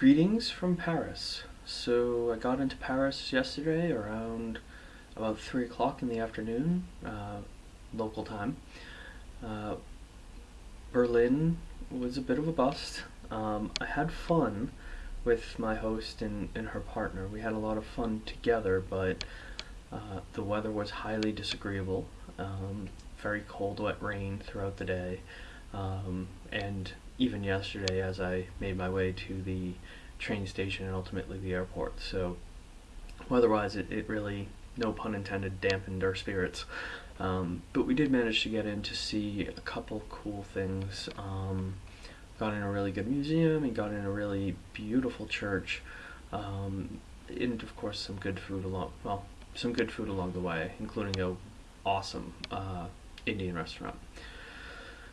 Greetings from Paris. So I got into Paris yesterday around about 3 o'clock in the afternoon, uh, local time. Uh, Berlin was a bit of a bust. Um, I had fun with my host and, and her partner. We had a lot of fun together, but uh, the weather was highly disagreeable. Um, very cold, wet rain throughout the day. Um, and even yesterday as I made my way to the train station and ultimately the airport. So otherwise it, it really, no pun intended, dampened our spirits. Um, but we did manage to get in to see a couple cool things. Um, got in a really good museum and got in a really beautiful church. Um, and of course some good food along, well, some good food along the way, including a awesome uh, Indian restaurant.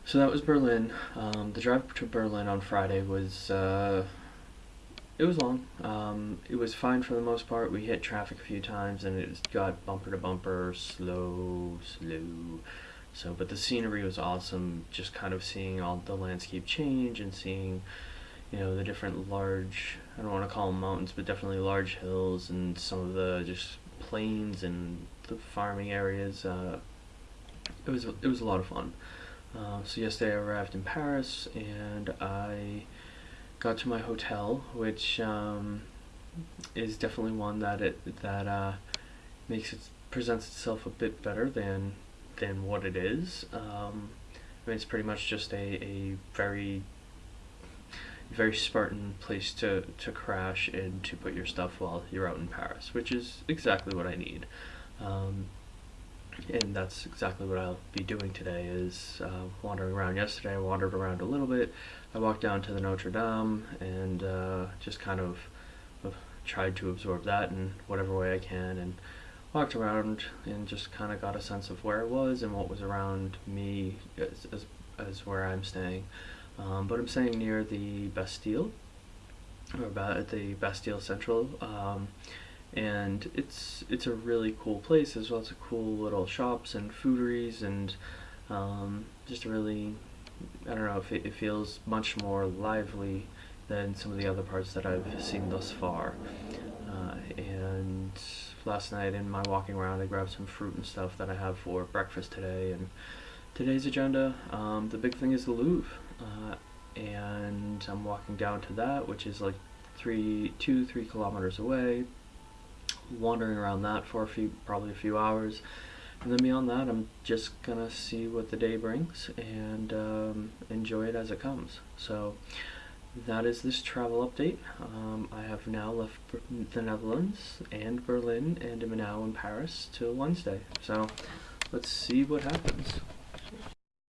So that was Berlin. Um, the drive to Berlin on Friday was uh, it was long. Um, it was fine for the most part. We hit traffic a few times and it got bumper to bumper, slow, slow. So, but the scenery was awesome. Just kind of seeing all the landscape change and seeing, you know, the different large. I don't want to call them mountains, but definitely large hills and some of the just plains and the farming areas. Uh, it was it was a lot of fun. Uh, so yesterday I arrived in Paris and I got to my hotel, which um, is definitely one that it that uh, makes it presents itself a bit better than than what it is. Um, I mean, it's pretty much just a, a very very Spartan place to, to crash and to put your stuff while you're out in Paris, which is exactly what I need. Um, and that's exactly what I'll be doing today is uh, wandering around. Yesterday I wandered around a little bit. I walked down to the Notre Dame and uh, just kind of uh, tried to absorb that in whatever way I can and walked around and just kind of got a sense of where it was and what was around me as, as, as where I'm staying. Um, but I'm staying near the Bastille or about the Bastille Central um, and it's it's a really cool place. There's lots of cool little shops and fooderies and um, just really I don't know if it, it, feels much more lively than some of the other parts that I've seen thus far. Uh, and last night in my walking around I grabbed some fruit and stuff that I have for breakfast today and today's agenda um, the big thing is the Louvre uh, and I'm walking down to that which is like three two three kilometers away wandering around that for a few, probably a few hours. And then beyond that, I'm just gonna see what the day brings and um, enjoy it as it comes. So that is this travel update. Um, I have now left the Netherlands and Berlin and am now in Paris till Wednesday. So let's see what happens.